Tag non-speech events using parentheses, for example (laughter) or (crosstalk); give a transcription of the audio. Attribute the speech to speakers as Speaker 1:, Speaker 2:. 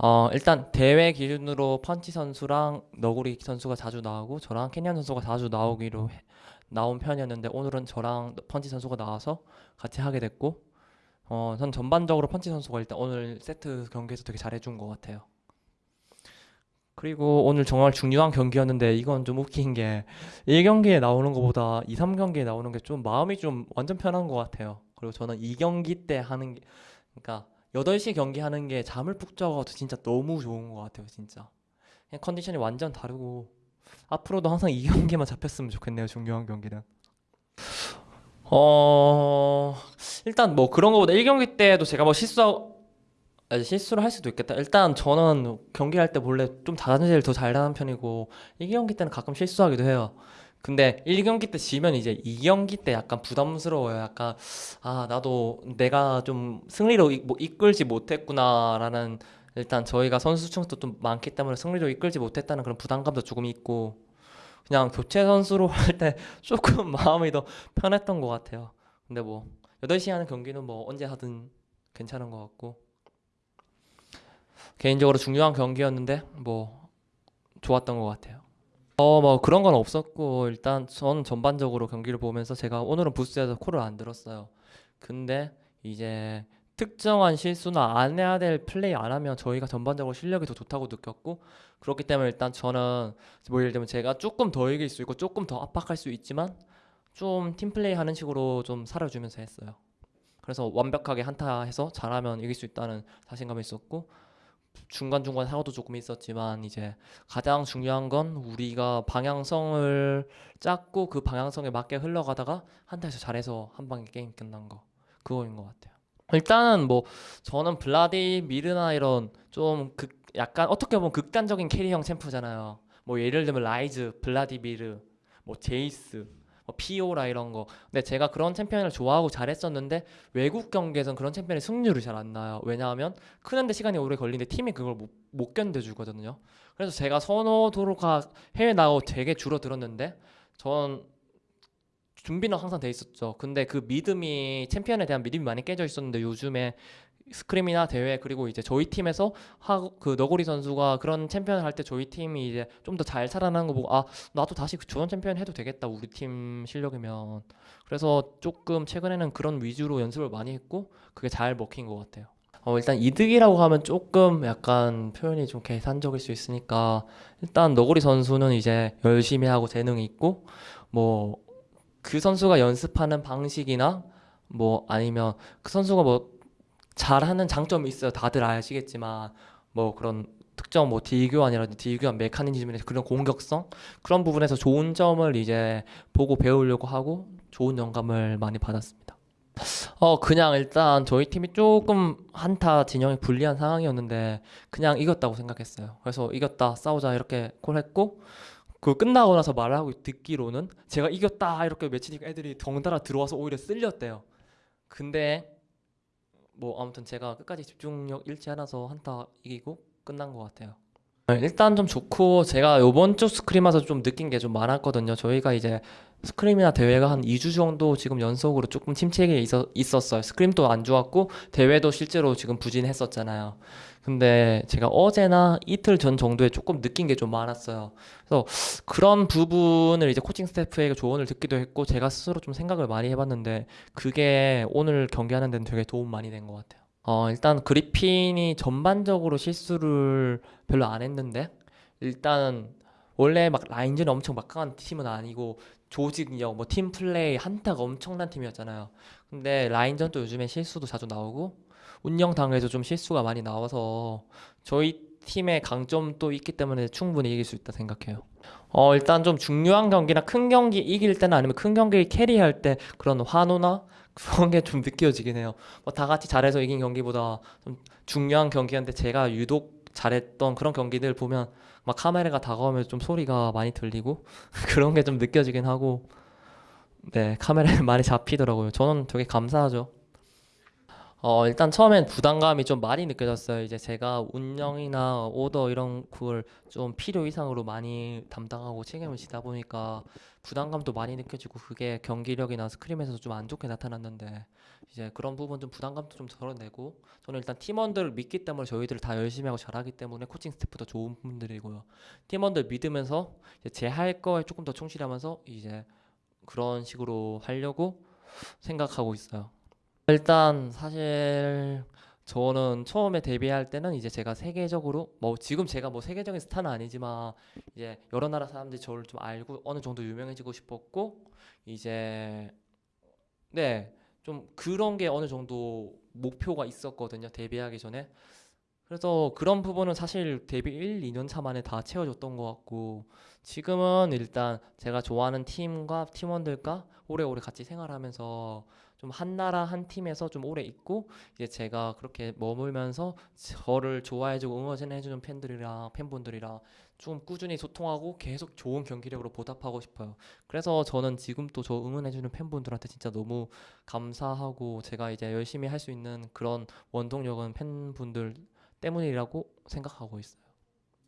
Speaker 1: 어, 일단 대회 기준으로 펀치 선수랑 너구리 선수가 자주 나오고 저랑 캐니언 선수가 자주 나오기로 해- 나온 편이었는데 오늘은 저랑 펀치 선수가 나와서 같이 하게 됐고 어, 전 전반적으로 펀치 선수가 일단 오늘 세트 경기에서 되게 잘해준 것 같아요. 그리고 오늘 정말 중요한 경기였는데 이건 좀 웃긴 게 1경기에 나오는 것보다 2, 3경기에 나오는 게 좀 마음이 좀 완전 편한 것 같아요. 그리고 저는 2경기 때 하는 게 그러니까 8시 경기 하는 게 잠을 푹 자고 진짜 너무 좋은 것 같아요, 진짜. 그냥 컨디션이 완전 다르고 앞으로도 항상 2경기만 잡혔으면 좋겠네요, 중요한 경기는. 어, 일단 뭐 그런 거보다 1경기 때도 제가 뭐 실수 아, 실수를 할 수도 있겠다. 일단 저는 경기할 때 원래 좀 자세를 더 잘하는 편이고 1경기 때는 가끔 실수하기도 해요. 근데 1경기 때 지면 이제 2경기 때 약간 부담스러워요. 약간 아 나도 내가 좀 승리로 이- 뭐 이끌지 못했구나라는 일단 저희가 선수층도 좀 많기 때문에 승리로 이끌지 못했다는 그런 부담감도 조금 있고 그냥 교체 선수로 (laughs) 할 때 조금 (laughs) 마음이 더 편했던 것 같아요. 근데 뭐 8시 하는 경기는 뭐 언제 하든 괜찮은 것 같고 개인적으로 중요한 경기였는데 뭐 좋았던 것 같아요. 어, 뭐 그런 건 없었고 일단 전 전반적으로 경기를 보면서 제가 오늘은 부스에서 콜을 안 들었어요. 근데 이제 특정한 실수나 안 해야 될 플레이 안 하면 저희가 전반적으로 실력이 더 좋다고 느꼈고 그렇기 때문에 일단 저는 뭐 예를 들면 제가 조금 더 이길 수 있고 조금 더 압박할 수 있지만 좀 팀플레이 하는 식으로 좀 살아주면서 했어요. 그래서 완벽하게 한타 해서 잘하면 이길 수 있다는 자신감이 있었고 중간중간 사고도 조금 있었지만 이제 가장 중요한 건 우리가 방향성을 짰고 그 방향성에 맞게 흘러가다가 한타에서 잘해서 한 방에 게임 끝난 거 그거인 것 같아요. 일단은 뭐 저는 블라디미르나 이런 좀 극 약간 어떻게 보면 극단적인 carry형 챔프잖아요. 뭐 예를 들면 라이즈, 블라디미르, 뭐 제이스, 뭐 피오라 이런 거. 근데 제가 그런 챔피언을 좋아하고 잘했었는데 외국 경기에선 그런 챔피언이 승률이 잘 안 나요. 왜냐하면 크는데 시간이 오래 걸리는데 팀이 그걸 못, 못 견뎌주거든요. 그래서 제가 선호도가 해외 나오고 되게 줄어들었는데 전 준비는 항상 돼 있었죠. 근데 그 믿음이 챔피언에 대한 믿음이 많이 깨져 있었는데 요즘에 scrim이나 대회 그리고 이제 저희 팀에서 하고 그 너구리 선수가 그런 챔피언 할때 저희 팀이 이제 좀 더 잘 살아나는 거 보고 아 나도 다시 그 저런 챔피언 해도 되겠다 우리 팀 실력이면 그래서 조금 최근에는 그런 위주로 연습을 많이 했고 그게 잘 먹힌 것 같아요. 어, 일단 이득이라고 하면 조금 약간 표현이 좀 계산적일 수 있으니까 일단 너구리 선수는 이제 열심히 하고 재능이 있고 뭐 그 선수가 연습하는 방식이나 뭐 아니면 그 선수가 뭐 잘하는 장점이 있어요. 다들 아시겠지만 뭐 그런 특정 뭐 딜교환이라든지 딜교환 메커니즘이나 그런 공격성 그런 부분에서 좋은 점을 이제 보고 배우려고 하고 좋은 영감을 많이 받았습니다. 어 그냥 일단 저희 팀이 조금 한타 진영이 불리한 상황이었는데 그냥 이겼다고 생각했어요. 그래서 이겼다 싸우자 이렇게 콜했고 그 끝나고 나서 말하고 듣기로는 제가 이겼다 이렇게 외치니까 애들이 덩달아 들어와서 오히려 쓸렸대요. 근데 뭐 아무튼 제가 끝까지 집중력 잃지 않아서 한타 이기고 끝난 것 같아요. 네, 일단 좀 좋고 제가 요번 주 스크림 와서 좀 느낀 게 좀 많았거든요. 저희가 이제 스크림이나 대회가 한 2주 정도 지금 연속으로 조금 침체기에 있어, 있었 어요. 스크림도 안 좋았고 대회도 실제로 지금 부진했었잖아요. 근데 제가 어제나 이틀 전 정도에 조금 느낀 게 좀 많았어요. 그래서 그런 부분을 이제 코칭 스태프에게 조언을 듣기도 했고 제가 스스로 좀 생각을 많이 해봤는데 그게 오늘 경기하는 데는 되게 도움 많이 된 것 같아요. 어, 일단 그리핀이 전반적으로 실수를 별로 안 했는데 일단 원래 막 라인전 엄청 막강한 팀은 아니고 조직력, 뭐 팀플레이, 한타가 엄청난 팀이었잖아요. 근데 라인전도 요즘에 실수도 자주 나오고 운영 당에서 좀 실수가 많이 나와서 저희 팀의 강점도 있기 때문에 충분히 이길 수 있다 생각해요. 어, 일단 좀 중요한 경기나 큰 경기 이길 때나 아니면 큰 경기 캐리할 때 그런 환호나 그런 게 좀 느껴지긴 해요. 뭐 다 같이 잘해서 이긴 경기보다 좀 중요한 경기였는데 제가 유독 잘했던 그런 경기들 보면 막 카메라가 다가오면 좀 소리가 많이 들리고 (laughs) 그런 게 좀 느껴지긴 하고 네, 카메라에 (laughs) 많이 잡히더라고요. 저는 되게 감사하죠. 어, 일단 처음엔 부담감이 좀 많이 느껴졌어요. 이제 제가 운영이나 오더 이런 그걸 좀 필요 이상으로 많이 담당하고 책임을 지다 보니까 부담감도 많이 느껴지고 그게 경기력이나 스크림에서도 좀 안 좋게 나타났는데 이제 그런 부분 좀 부담감도 좀 덜어내고 저는 일단 팀원들을 믿기 때문에 저희들 다 열심히 하고 잘하기 때문에 코칭 스태프도 좋은 분들이고요. 팀원들 믿으면서 제 할 거에 조금 더 충실하면서 이제 그런 식으로 하려고 생각하고 있어요. 일단 사실 저는 처음에 데뷔할 때는 이제 제가 세계적으로 뭐 지금 제가 뭐 세계적인 스타는 아니지만 이제 여러 나라 사람들이 저를 좀 알고 어느 정도 유명해지고 싶었고 이제 네 좀 그런 게 어느 정도 목표가 있었거든요 데뷔하기 전에 그래서 그런 부분은 사실 데뷔 1, 2년 차 만에 다 채워줬던 것 같고 지금은 일단 제가 좋아하는 팀과 팀원들과 오래오래 같이 생활하면서 좀 한 나라 한 팀에서 좀 오래 있고 이제 제가 그렇게 머물면서 저를 좋아해주고 응원해주는 팬들이랑 팬분들이랑 좀 꾸준히 소통하고 계속 좋은 경기력으로 보답하고 싶어요. 그래서 저는 지금 또저 응원해주는 팬분들한테 진짜 너무 감사하고 제가 이제 열심히 할 수 있는 그런 원동력은 팬분들 때문이라고 생각하고 있어요.